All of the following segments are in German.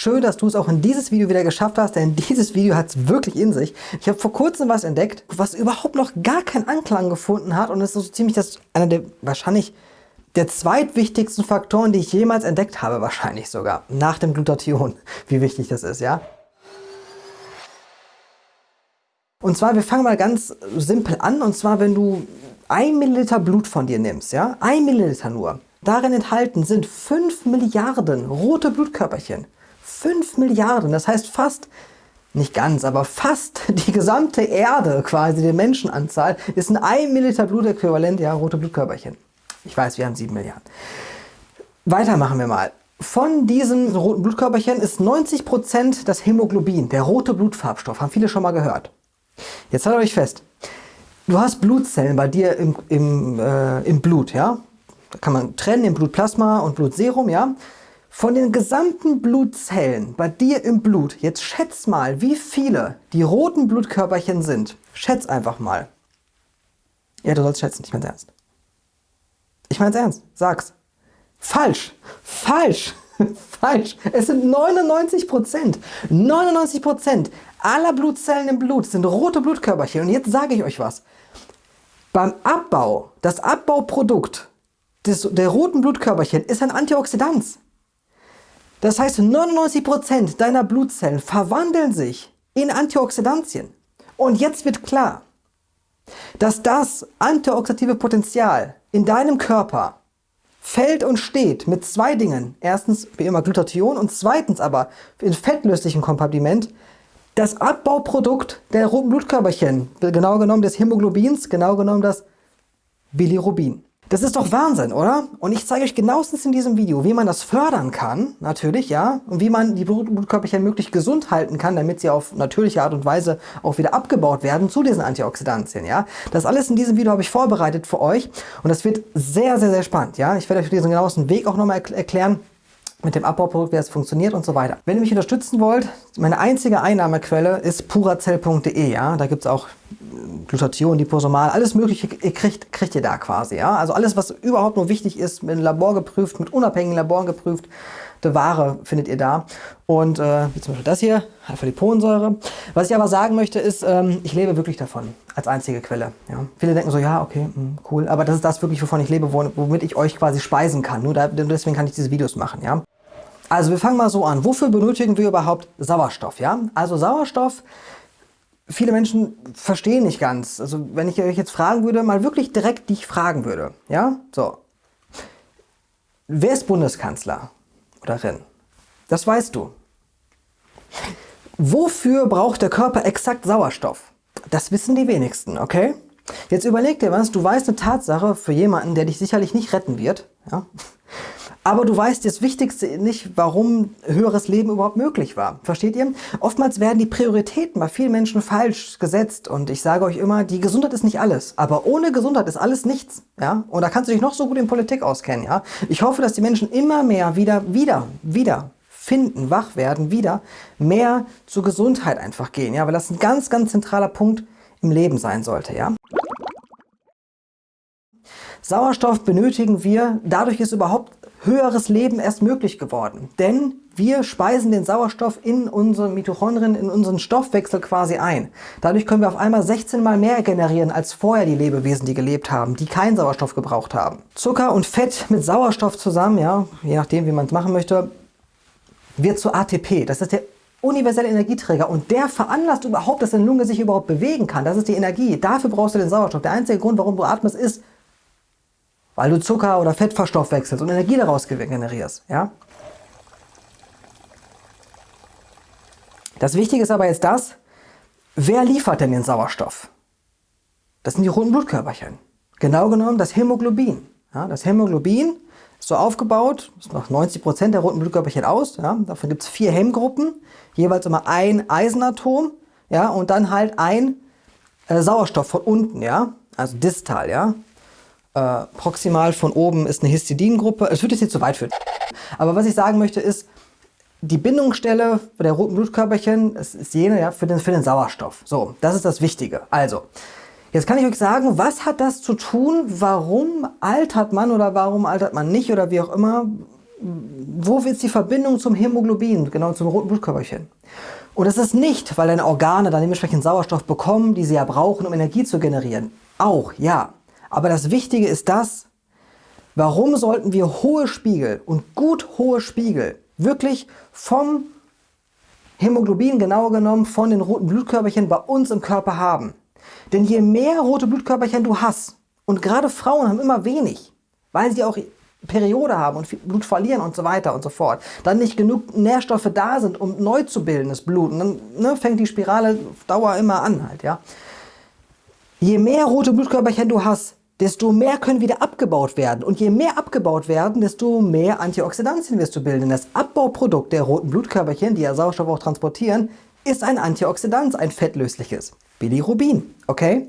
Schön, dass du es auch in dieses Video wieder geschafft hast, denn dieses Video hat es wirklich in sich. Ich habe vor kurzem was entdeckt, was überhaupt noch gar keinen Anklang gefunden hat und es ist so ziemlich das, einer der wahrscheinlich der zweitwichtigsten Faktoren, die ich jemals entdeckt habe, wahrscheinlich sogar, nach dem Glutathion, wie wichtig das ist, ja. Und zwar, wir fangen mal ganz simpel an, und zwar, wenn du ein Milliliter Blut von dir nimmst, ja, ein Milliliter nur, darin enthalten sind 5 Milliarden rote Blutkörperchen. 5 Milliarden, das heißt fast, nicht ganz, aber fast die gesamte Erde, quasi die Menschenanzahl, ist in 1 Milliliter Blutäquivalent, ja, rote Blutkörperchen. Ich weiß, wir haben 7 Milliarden. Weiter machen wir mal. Von diesen roten Blutkörperchen ist 90% das Hämoglobin, der rote Blutfarbstoff. Haben viele schon mal gehört. Jetzt haltet euch fest. Du hast Blutzellen bei dir im, im, äh, im Blut, ja? Da kann man trennen in Blutplasma und Blutserum, ja? Von den gesamten Blutzellen bei dir im Blut, jetzt schätz mal, wie viele die roten Blutkörperchen sind. Schätz einfach mal. Ja, du sollst schätzen, ich mein's ernst. Ich mein's ernst, sag's. Falsch, falsch, falsch. Es sind 99 Prozent. 99 Prozent aller Blutzellen im Blut sind rote Blutkörperchen. Und jetzt sage ich euch was. Beim Abbau, das Abbauprodukt des, der roten Blutkörperchen ist ein Antioxidant. Das heißt, 99% deiner Blutzellen verwandeln sich in Antioxidantien. Und jetzt wird klar, dass das antioxidative Potenzial in deinem Körper fällt und steht mit zwei Dingen. Erstens wie immer Glutathion und zweitens aber in fettlöslichem Kompartiment das Abbauprodukt der roten Blutkörperchen, genau genommen des Hämoglobins, genau genommen das Bilirubin. Das ist doch Wahnsinn, oder? Und ich zeige euch genauestens in diesem Video, wie man das fördern kann, natürlich, ja, und wie man die Blutkörperchen möglichst gesund halten kann, damit sie auf natürliche Art und Weise auch wieder abgebaut werden zu diesen Antioxidantien, ja. Das alles in diesem Video habe ich vorbereitet für euch und das wird sehr, sehr, sehr spannend, ja. Ich werde euch diesen genauesten Weg auch nochmal erklären, mit dem Abbauprodukt, wie es funktioniert und so weiter. Wenn ihr mich unterstützen wollt, meine einzige Einnahmequelle ist purazell.de. Ja? Da gibt es auch Glutathion, Liposomal, alles mögliche kriegt, kriegt ihr da quasi. Ja? Also alles, was überhaupt nur wichtig ist, mit Labor geprüft, mit unabhängigen Laboren geprüft, Ware findet ihr da. Und äh, wie zum Beispiel das hier, Alpha-Liponsäure. Was ich aber sagen möchte ist, ähm, ich lebe wirklich davon, als einzige Quelle. Ja? Viele denken so, ja, okay, mh, hm, cool, aber das ist das wirklich, wovon ich lebe, womit ich euch quasi speisen kann. Nur da, deswegen kann ich diese Videos machen. Ja? Also wir fangen mal so an. Wofür benötigen wir überhaupt Sauerstoff? Ja? Also Sauerstoff, viele Menschen verstehen nicht ganz. Also wenn ich euch jetzt fragen würde, mal wirklich direkt dich fragen würde. Ja, so. Wer ist Bundeskanzler oder Rin? Das weißt du. Wofür braucht der Körper exakt Sauerstoff? Das wissen die wenigsten, okay? Jetzt überleg dir was, du weißt eine Tatsache für jemanden, der dich sicherlich nicht retten wird. Ja? Aber du weißt das Wichtigste nicht, warum höheres Leben überhaupt möglich war. Versteht ihr? Oftmals werden die Prioritäten bei vielen Menschen falsch gesetzt. Und ich sage euch immer, die Gesundheit ist nicht alles. Aber ohne Gesundheit ist alles nichts. Ja? Und da kannst du dich noch so gut in Politik auskennen. Ja? Ich hoffe, dass die Menschen immer mehr wieder, wieder, wieder finden, wach werden, wieder mehr zur Gesundheit einfach gehen. Ja? Weil das ein ganz, ganz zentraler Punkt im Leben sein sollte. Ja? Sauerstoff benötigen wir, dadurch ist überhaupt höheres Leben erst möglich geworden. Denn wir speisen den Sauerstoff in unsere Mitochondrien, in unseren Stoffwechsel quasi ein. Dadurch können wir auf einmal 16 mal mehr generieren als vorher die Lebewesen, die gelebt haben, die keinen Sauerstoff gebraucht haben. Zucker und Fett mit Sauerstoff zusammen, ja, je nachdem wie man es machen möchte, wird zu ATP. Das ist der universelle Energieträger und der veranlasst überhaupt, dass deine Lunge sich überhaupt bewegen kann. Das ist die Energie. Dafür brauchst du den Sauerstoff. Der einzige Grund, warum du atmest, ist, weil du Zucker oder Fett verstoffwechselst und Energie daraus generierst. Ja? Das Wichtige ist aber jetzt das, wer liefert denn den Sauerstoff? Das sind die roten Blutkörperchen. Genau genommen das Hämoglobin. Ja, das Hämoglobin ist so aufgebaut, das macht 90% der roten Blutkörperchen aus. Ja, davon gibt es vier Hemmgruppen, jeweils immer ein Eisenatom ja, und dann halt ein äh, Sauerstoff von unten, ja, also distal. Ja. Äh, proximal von oben ist eine Histidingruppe. Es würde jetzt zu weit führen. Aber was ich sagen möchte ist, die Bindungsstelle der roten Blutkörperchen ist jene ja, für, den, für den Sauerstoff. So, das ist das Wichtige. Also, jetzt kann ich euch sagen, was hat das zu tun, warum altert man oder warum altert man nicht oder wie auch immer, wo ist die Verbindung zum Hämoglobin, genau zum roten Blutkörperchen? Und es ist nicht, weil deine Organe dann dementsprechend Sauerstoff bekommen, die sie ja brauchen, um Energie zu generieren. Auch, ja. Aber das Wichtige ist das, warum sollten wir hohe Spiegel und gut hohe Spiegel wirklich vom Hämoglobin, genauer genommen von den roten Blutkörperchen bei uns im Körper haben? Denn je mehr rote Blutkörperchen du hast, und gerade Frauen haben immer wenig, weil sie auch Periode haben und Blut verlieren und so weiter und so fort, dann nicht genug Nährstoffe da sind, um neu zu bilden, das Blut. Und dann ne, fängt die Spirale auf Dauer immer an halt, ja. Je mehr rote Blutkörperchen du hast, desto mehr können wieder abgebaut werden. Und je mehr abgebaut werden, desto mehr Antioxidantien wirst du bilden. Das Abbauprodukt der roten Blutkörperchen, die ja Sauerstoff auch transportieren, ist ein Antioxidant, ein fettlösliches. Bilirubin, okay?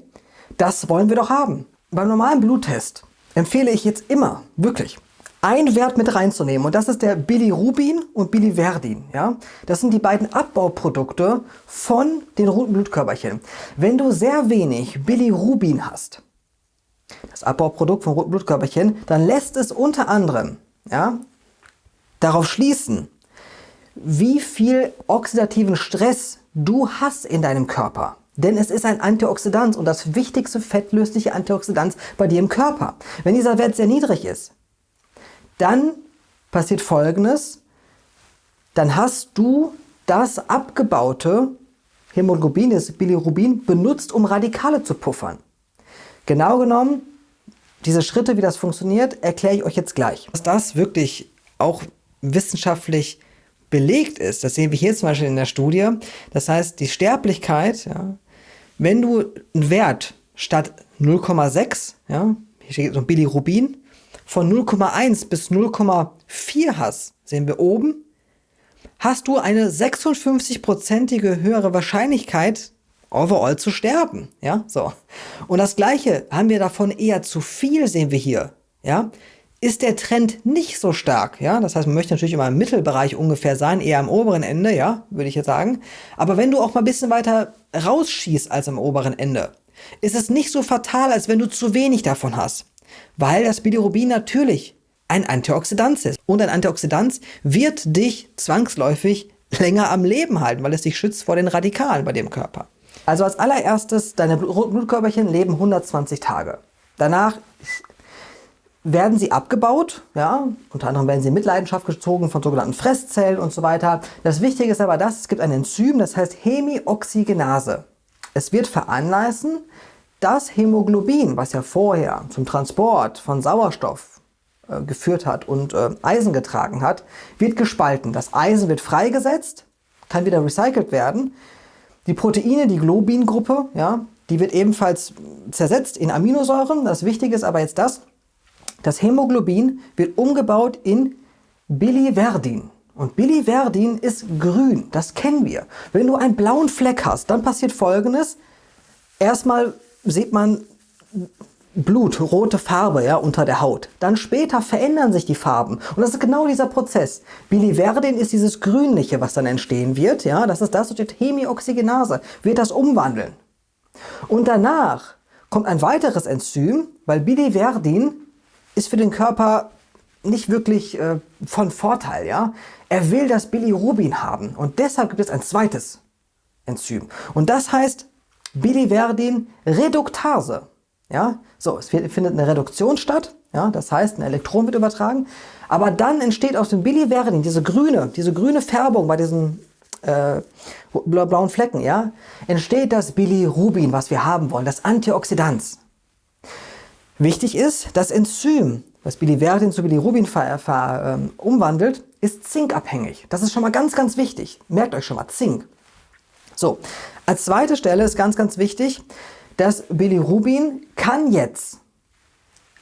Das wollen wir doch haben. Beim normalen Bluttest empfehle ich jetzt immer, wirklich, einen Wert mit reinzunehmen und das ist der Bilirubin und Biliverdin. Ja? Das sind die beiden Abbauprodukte von den roten Blutkörperchen. Wenn du sehr wenig Bilirubin hast, das Abbauprodukt von roten Blutkörperchen, dann lässt es unter anderem ja, darauf schließen, wie viel oxidativen Stress du hast in deinem Körper. Denn es ist ein Antioxidant und das wichtigste fettlösliche Antioxidant bei dir im Körper. Wenn dieser Wert sehr niedrig ist, dann passiert folgendes. Dann hast du das abgebaute Hämoglobin, das Bilirubin, benutzt, um Radikale zu puffern. Genau genommen, diese Schritte, wie das funktioniert, erkläre ich euch jetzt gleich. Dass das wirklich auch wissenschaftlich belegt ist, das sehen wir hier zum Beispiel in der Studie. Das heißt, die Sterblichkeit ja, wenn du einen Wert statt 0,6, ja, hier steht so ein Bilirubin, von 0,1 bis 0,4 hast, sehen wir oben, hast du eine 56-prozentige höhere Wahrscheinlichkeit, overall zu sterben. Ja, so. Und das gleiche haben wir davon eher zu viel, sehen wir hier. Ja, ist der Trend nicht so stark, ja, das heißt, man möchte natürlich immer im Mittelbereich ungefähr sein, eher am oberen Ende, ja, würde ich jetzt sagen. Aber wenn du auch mal ein bisschen weiter rausschießt als am oberen Ende, ist es nicht so fatal, als wenn du zu wenig davon hast. Weil das Bilirubin natürlich ein Antioxidant ist. Und ein Antioxidant wird dich zwangsläufig länger am Leben halten, weil es dich schützt vor den Radikalen bei dem Körper. Also als allererstes, deine Blutkörperchen leben 120 Tage. Danach werden sie abgebaut, ja, unter anderem werden sie in Mitleidenschaft gezogen von sogenannten Fresszellen und so weiter. Das Wichtige ist aber das, es gibt ein Enzym, das heißt Hemioxygenase. Es wird veranlassen, das Hämoglobin, was ja vorher zum Transport von Sauerstoff äh, geführt hat und äh, Eisen getragen hat, wird gespalten. Das Eisen wird freigesetzt, kann wieder recycelt werden. Die Proteine, die Globin-Gruppe, ja, die wird ebenfalls zersetzt in Aminosäuren. Das Wichtige ist aber jetzt das, das Hämoglobin wird umgebaut in Biliverdin. Und Biliverdin ist grün, das kennen wir. Wenn du einen blauen Fleck hast, dann passiert folgendes. Erstmal sieht man Blut, rote Farbe ja, unter der Haut. Dann später verändern sich die Farben. Und das ist genau dieser Prozess. Biliverdin ist dieses Grünliche, was dann entstehen wird. Ja, das ist das, durch Hemioxygenase, wird das umwandeln. Und danach kommt ein weiteres Enzym, weil Biliverdin ist für den Körper nicht wirklich äh, von Vorteil. Ja? Er will das Bilirubin haben und deshalb gibt es ein zweites Enzym. Und das heißt Biliverdin-Reduktase. Ja? So, es findet eine Reduktion statt, ja? das heißt ein Elektron wird übertragen, aber dann entsteht aus dem Biliverdin diese grüne, diese grüne Färbung bei diesen äh, blauen Flecken, ja, entsteht das Bilirubin, was wir haben wollen, das Antioxidant. Wichtig ist, das Enzym, was Biliverdin zu Bilirubin ähm, umwandelt, ist zinkabhängig. Das ist schon mal ganz, ganz wichtig. Merkt euch schon mal, Zink. So, als zweite Stelle ist ganz, ganz wichtig, das Bilirubin kann jetzt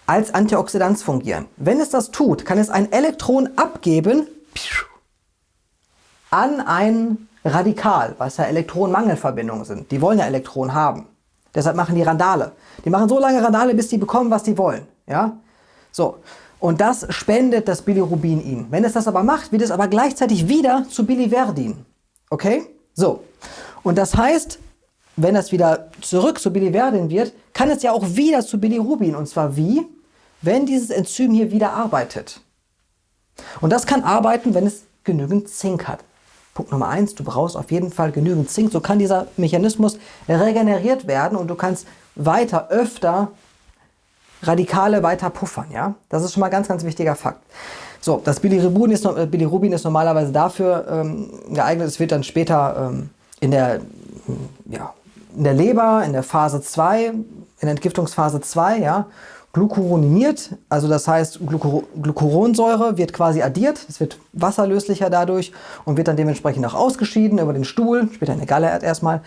als Antioxidant fungieren. Wenn es das tut, kann es ein Elektron abgeben an ein Radikal, was ja Elektronenmangelverbindungen sind. Die wollen ja Elektronen haben. Deshalb machen die Randale. Die machen so lange Randale, bis die bekommen, was die wollen. Ja? So. Und das spendet das Bilirubin ihnen. Wenn es das aber macht, wird es aber gleichzeitig wieder zu Biliverdin. Okay? So. Und das heißt, wenn das wieder zurück zu Biliverdin wird, kann es ja auch wieder zu Bilirubin. Und zwar wie? Wenn dieses Enzym hier wieder arbeitet. Und das kann arbeiten, wenn es genügend Zink hat. Punkt Nummer eins, du brauchst auf jeden Fall genügend Zink. So kann dieser Mechanismus regeneriert werden und du kannst weiter, öfter Radikale weiter puffern. Ja? Das ist schon mal ein ganz, ganz wichtiger Fakt. So, das Bilirubin ist, äh, Bilirubin ist normalerweise dafür ähm, geeignet, es wird dann später ähm, in, der, ja, in der Leber, in der Phase 2, in der Entgiftungsphase 2, ja, glucuroniniert, also das heißt Glucur Glucuronsäure wird quasi addiert, es wird wasserlöslicher dadurch und wird dann dementsprechend auch ausgeschieden über den Stuhl, später in der Galle erstmal.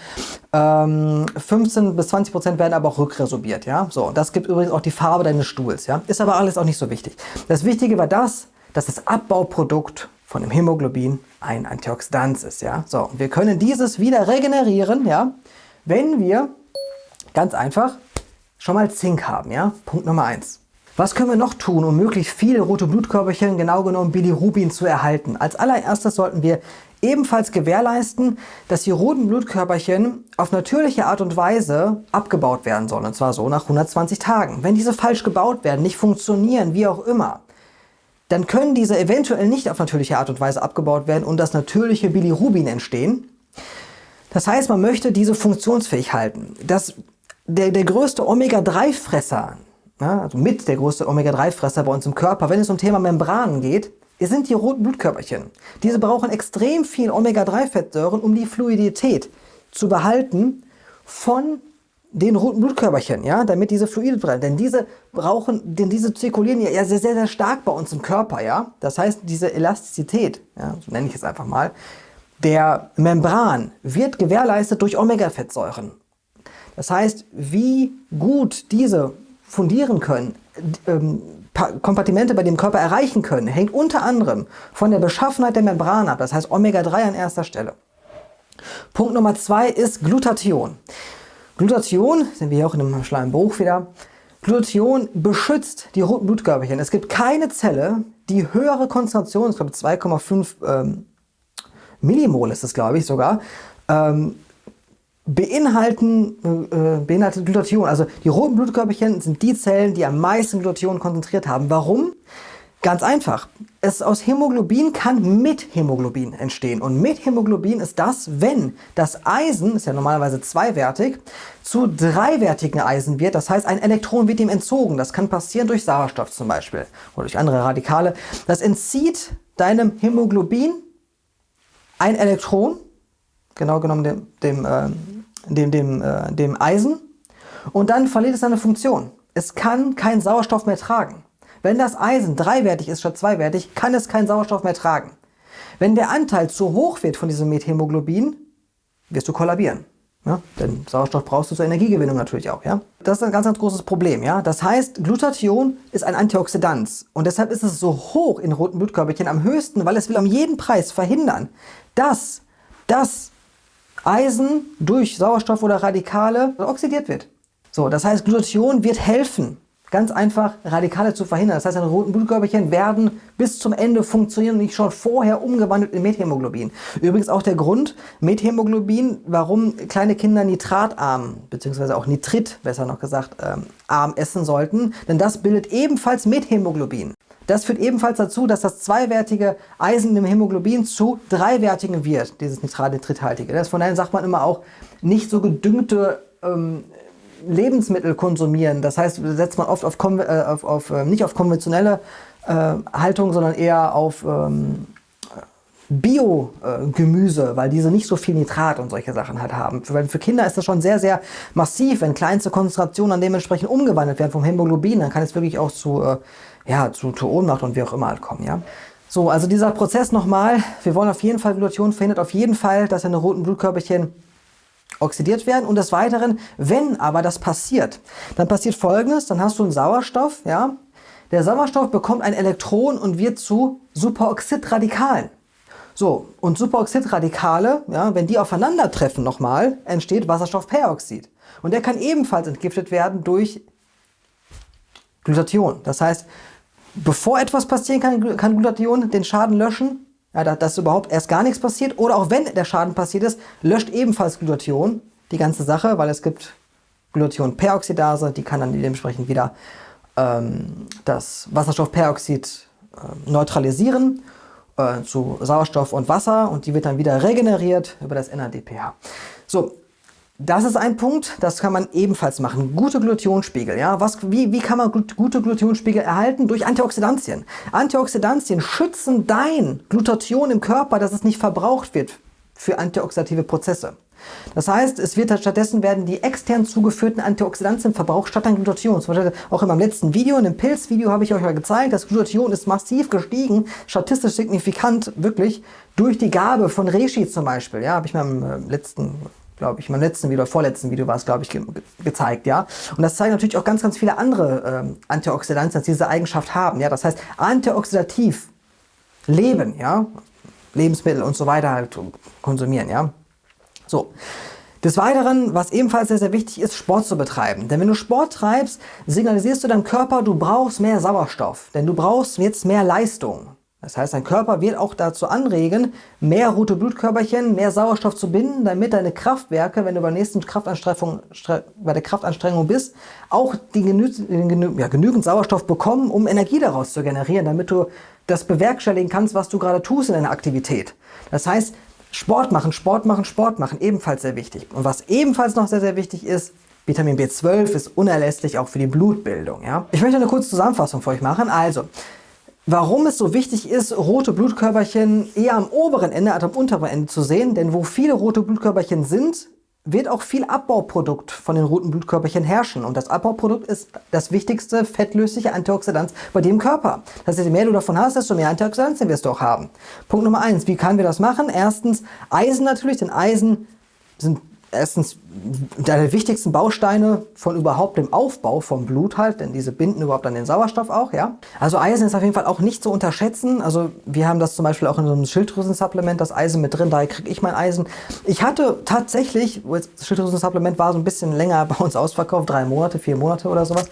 Ähm, 15 bis 20 Prozent werden aber auch rückresorbiert, ja. So, das gibt übrigens auch die Farbe deines Stuhls, ja. Ist aber alles auch nicht so wichtig. Das Wichtige war das, dass das Abbauprodukt von dem Hämoglobin ein Antioxidant ist, ja. So, wir können dieses wieder regenerieren, ja, wenn wir ganz einfach schon mal Zink haben. Ja? Punkt Nummer eins. Was können wir noch tun, um möglichst viele rote Blutkörperchen, genau genommen Bilirubin, zu erhalten? Als allererstes sollten wir ebenfalls gewährleisten, dass die roten Blutkörperchen auf natürliche Art und Weise abgebaut werden sollen. Und zwar so nach 120 Tagen. Wenn diese falsch gebaut werden, nicht funktionieren, wie auch immer, dann können diese eventuell nicht auf natürliche Art und Weise abgebaut werden und das natürliche Bilirubin entstehen. Das heißt, man möchte diese funktionsfähig halten. Das der, der größte Omega-3-Fresser, ja, also mit der größte Omega-3-Fresser bei uns im Körper, wenn es um Thema Membranen geht, sind die roten Blutkörperchen. Diese brauchen extrem viel Omega-3-Fettsäuren, um die Fluidität zu behalten von den roten Blutkörperchen, ja, damit diese Fluide bleiben. Denn diese brauchen, denn diese zirkulieren ja sehr, sehr, sehr stark bei uns im Körper, ja. Das heißt, diese Elastizität, ja, so nenne ich es einfach mal, der Membran wird gewährleistet durch Omega-Fettsäuren. Das heißt, wie gut diese fundieren können, ähm, Kompartimente bei dem Körper erreichen können, hängt unter anderem von der Beschaffenheit der Membran ab, das heißt Omega-3 an erster Stelle. Punkt Nummer zwei ist Glutathion. Glutathion, sind wir hier auch in einem schlauen Buch wieder, Glutathion beschützt die roten Blutkörperchen. Es gibt keine Zelle, die höhere Konzentration, ich glaube 2,5 ähm, Millimol ist es glaube ich sogar, ähm, beinhalten, äh, beinhaltet Glutathion. Also die roten Blutkörperchen sind die Zellen, die am meisten Glutathion konzentriert haben. Warum? Ganz einfach. Es aus Hämoglobin kann mit Hämoglobin entstehen. Und mit Hämoglobin ist das, wenn das Eisen, ist ja normalerweise zweiwertig, zu dreiwertigen Eisen wird. Das heißt, ein Elektron wird ihm entzogen. Das kann passieren durch Sauerstoff zum Beispiel oder durch andere Radikale. Das entzieht deinem Hämoglobin ein Elektron, genau genommen dem, dem äh, dem, dem, äh, dem Eisen und dann verliert es seine Funktion. Es kann keinen Sauerstoff mehr tragen. Wenn das Eisen dreiwertig ist statt zweiwertig, kann es keinen Sauerstoff mehr tragen. Wenn der Anteil zu hoch wird von diesem Methämoglobin, wirst du kollabieren. Ja? Denn Sauerstoff brauchst du zur Energiegewinnung natürlich auch. Ja? Das ist ein ganz, ganz großes Problem. Ja? Das heißt, Glutathion ist ein Antioxidant und deshalb ist es so hoch in roten Blutkörperchen am höchsten, weil es will um jeden Preis verhindern, dass das Eisen durch Sauerstoff oder Radikale oxidiert wird. So, das heißt, Glutathion wird helfen, ganz einfach Radikale zu verhindern. Das heißt, deine roten Blutkörperchen werden bis zum Ende funktionieren und nicht schon vorher umgewandelt in Methämoglobin. Übrigens auch der Grund, Methämoglobin, warum kleine Kinder nitratarm, beziehungsweise auch Nitrit, besser noch gesagt, ähm, arm essen sollten, denn das bildet ebenfalls Methämoglobin. Das führt ebenfalls dazu, dass das zweiwertige Eisen im Hämoglobin zu dreiwertigen wird, dieses Nitrat-Nitrithaltige. Das von daher sagt man immer auch, nicht so gedüngte ähm, Lebensmittel konsumieren. Das heißt, setzt man oft auf, äh, auf, auf äh, nicht auf konventionelle äh, Haltung, sondern eher auf ähm, Bio-Gemüse, weil diese nicht so viel Nitrat und solche Sachen halt haben. Für, für Kinder ist das schon sehr, sehr massiv, wenn kleinste Konzentrationen dann dementsprechend umgewandelt werden vom Hämoglobin, dann kann es wirklich auch zu äh, ja, zu, zu Ohnmacht und wie auch immer halt kommen. Ja? So, also dieser Prozess nochmal, wir wollen auf jeden Fall, Glutathion verhindert auf jeden Fall, dass deine roten Blutkörperchen oxidiert werden und des Weiteren, wenn aber das passiert, dann passiert folgendes, dann hast du einen Sauerstoff, ja, der Sauerstoff bekommt ein Elektron und wird zu Superoxidradikalen. So, und Superoxidradikale, ja, wenn die aufeinandertreffen nochmal, entsteht Wasserstoffperoxid. Und der kann ebenfalls entgiftet werden durch Glutathion. Das heißt, bevor etwas passieren kann, kann Glutathion den Schaden löschen, ja, dass überhaupt erst gar nichts passiert. Oder auch wenn der Schaden passiert ist, löscht ebenfalls Glutathion die ganze Sache, weil es gibt Glutathion-Peroxidase, die kann dann dementsprechend wieder ähm, das Wasserstoffperoxid äh, neutralisieren äh, zu Sauerstoff und Wasser und die wird dann wieder regeneriert über das NADPH. So, das ist ein Punkt, das kann man ebenfalls machen. Gute Glutionspiegel. Ja? Was, wie, wie kann man gute Glutionspiegel erhalten? Durch Antioxidantien. Antioxidantien schützen dein Glutathion im Körper, dass es nicht verbraucht wird für antioxidative Prozesse. Das heißt, es wird stattdessen werden die extern zugeführten Antioxidantien verbraucht statt an Glutathion. Zum Beispiel auch in meinem letzten Video, in dem Pilzvideo habe ich euch ja gezeigt, das Glutathion ist massiv gestiegen, statistisch signifikant, wirklich, durch die Gabe von Reishi zum Beispiel. Ja, habe ich meinem äh, letzten glaube ich, in meinem letzten Video, vorletzten Video war es, glaube ich, ge gezeigt, ja. Und das zeigen natürlich auch ganz, ganz viele andere ähm, Antioxidantien, die diese Eigenschaft haben, ja. Das heißt, antioxidativ leben, ja, Lebensmittel und so weiter halt konsumieren, ja. So. Des Weiteren, was ebenfalls sehr, sehr wichtig ist, Sport zu betreiben. Denn wenn du Sport treibst, signalisierst du deinem Körper, du brauchst mehr Sauerstoff. Denn du brauchst jetzt mehr Leistung. Das heißt, dein Körper wird auch dazu anregen, mehr rote Blutkörperchen, mehr Sauerstoff zu binden, damit deine Kraftwerke, wenn du bei der nächsten Kraftanstrengung, bei der Kraftanstrengung bist, auch die genü genü ja, genügend Sauerstoff bekommen, um Energie daraus zu generieren, damit du das bewerkstelligen kannst, was du gerade tust in deiner Aktivität. Das heißt, Sport machen, Sport machen, Sport machen, ebenfalls sehr wichtig. Und was ebenfalls noch sehr, sehr wichtig ist, Vitamin B12 ist unerlässlich auch für die Blutbildung. Ja? Ich möchte eine kurze Zusammenfassung für euch machen. Also, Warum es so wichtig ist, rote Blutkörperchen eher am oberen Ende als am unteren Ende zu sehen, denn wo viele rote Blutkörperchen sind, wird auch viel Abbauprodukt von den roten Blutkörperchen herrschen. Und das Abbauprodukt ist das wichtigste fettlösliche Antioxidant bei im Körper. Das heißt, je mehr du davon hast, desto mehr Antioxidantien wirst du auch haben. Punkt Nummer eins, wie können wir das machen? Erstens Eisen natürlich, denn Eisen sind erstens der wichtigsten Bausteine von überhaupt dem Aufbau vom Blut halt, denn diese binden überhaupt an den Sauerstoff auch, ja. Also Eisen ist auf jeden Fall auch nicht zu unterschätzen. Also wir haben das zum Beispiel auch in so einem Schilddrüsensupplement, das Eisen mit drin, daher kriege ich mein Eisen. Ich hatte tatsächlich, das Schilddrüsensupplement war so ein bisschen länger bei uns ausverkauft, drei Monate, vier Monate oder sowas.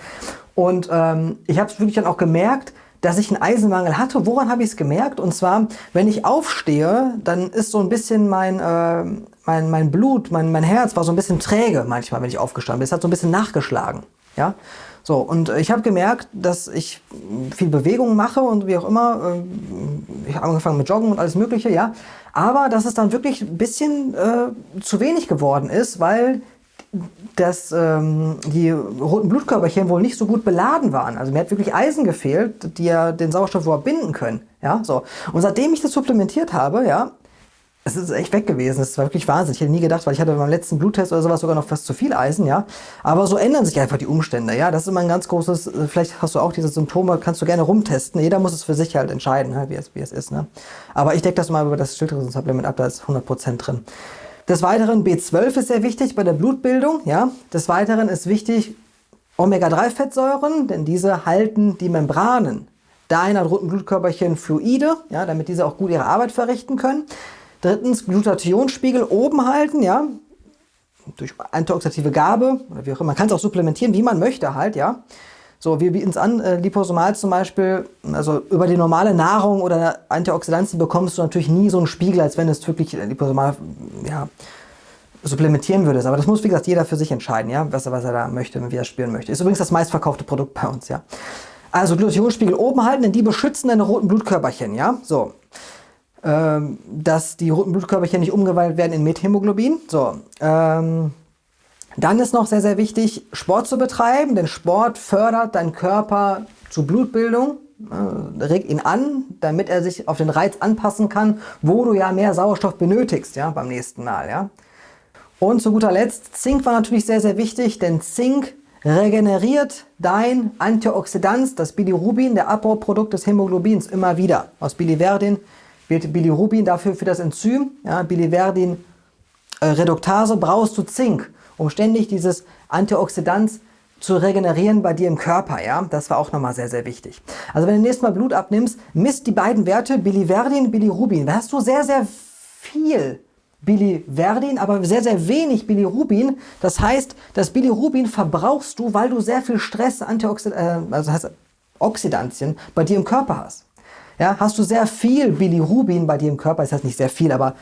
Und ähm, ich habe es wirklich dann auch gemerkt, dass ich einen Eisenmangel hatte. Woran habe ich es gemerkt? Und zwar, wenn ich aufstehe, dann ist so ein bisschen mein, äh, mein, mein Blut, mein, mein Herz war so ein bisschen träge manchmal, wenn ich aufgestanden bin. Es hat so ein bisschen nachgeschlagen. Ja? So, und ich habe gemerkt, dass ich viel Bewegung mache und wie auch immer. Äh, ich habe angefangen mit Joggen und alles Mögliche, ja. Aber dass es dann wirklich ein bisschen äh, zu wenig geworden ist, weil dass ähm, die roten Blutkörperchen wohl nicht so gut beladen waren. Also mir hat wirklich Eisen gefehlt, die ja den Sauerstoff überhaupt binden können. Ja, so. Und seitdem ich das supplementiert habe, ja, es ist echt weg gewesen. Das war wirklich Wahnsinn. Ich hätte nie gedacht, weil ich hatte beim letzten Bluttest oder sowas sogar noch fast zu viel Eisen, ja. Aber so ändern sich einfach die Umstände, ja. Das ist immer ein ganz großes, äh, vielleicht hast du auch diese Symptome, kannst du gerne rumtesten. Jeder muss es für sich halt entscheiden, wie, es, wie es ist, ne. Aber ich decke das mal über das Schilddrüsensupplement ab, da ist 100% drin. Des Weiteren B12 ist sehr wichtig bei der Blutbildung, ja. Des Weiteren ist wichtig Omega-3-Fettsäuren, denn diese halten die Membranen deiner roten Blutkörperchen fluide, ja, damit diese auch gut ihre Arbeit verrichten können. Drittens, Glutathionspiegel oben halten, ja, durch antioxidative Gabe oder wie auch immer. Man kann es auch supplementieren, wie man möchte halt, ja. So, wir bieten es an, äh, Liposomal zum Beispiel, also über die normale Nahrung oder Antioxidantien bekommst du natürlich nie so einen Spiegel, als wenn du es wirklich äh, Liposomal, ja, supplementieren würdest. Aber das muss, wie gesagt, jeder für sich entscheiden, ja, was, was er da möchte, wie er spüren möchte. Ist übrigens das meistverkaufte Produkt bei uns, ja. Also Glutathionspiegel oben halten, denn die beschützen deine roten Blutkörperchen, ja. So, ähm, dass die roten Blutkörperchen nicht umgewandelt werden in Methämoglobin. So, ähm, dann ist noch sehr, sehr wichtig, Sport zu betreiben, denn Sport fördert deinen Körper zur Blutbildung, äh, regt ihn an, damit er sich auf den Reiz anpassen kann, wo du ja mehr Sauerstoff benötigst, ja, beim nächsten Mal, ja. Und zu guter Letzt, Zink war natürlich sehr, sehr wichtig, denn Zink regeneriert dein Antioxidant, das Bilirubin, der Abbauprodukt des Hämoglobins, immer wieder aus Biliverdin wird Bilirubin dafür für das Enzym, ja, Biliverdin äh, Reduktase, brauchst du Zink, um ständig dieses Antioxidant zu regenerieren bei dir im Körper. Ja, Das war auch nochmal sehr, sehr wichtig. Also wenn du nächstes Mal Blut abnimmst, misst die beiden Werte Biliverdin, Bilirubin. Da hast du sehr, sehr viel Biliverdin, aber sehr, sehr wenig Bilirubin. Das heißt, das Bilirubin verbrauchst du, weil du sehr viel Stress, Antioxid äh, also heißt Oxidantien bei dir im Körper hast. Ja, hast du sehr viel Bilirubin bei dir im Körper, das heißt nicht sehr viel, aber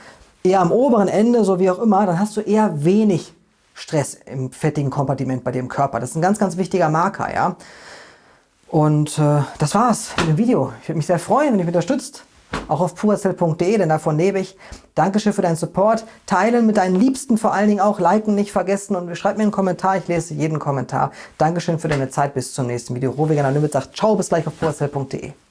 eher am oberen Ende, so wie auch immer, dann hast du eher wenig Stress im fettigen Kompartiment bei im Körper. Das ist ein ganz, ganz wichtiger Marker, ja. Und äh, das war's mit dem Video. Ich würde mich sehr freuen, wenn ihr mich unterstützt. Auch auf puracell.de, denn davon lebe ich. Dankeschön für deinen Support. Teilen mit deinen Liebsten vor allen Dingen auch. Liken nicht vergessen und schreib mir einen Kommentar. Ich lese jeden Kommentar. Dankeschön für deine Zeit. Bis zum nächsten Video. Rovegan Unlimited sagt Ciao, bis gleich auf puracell.de.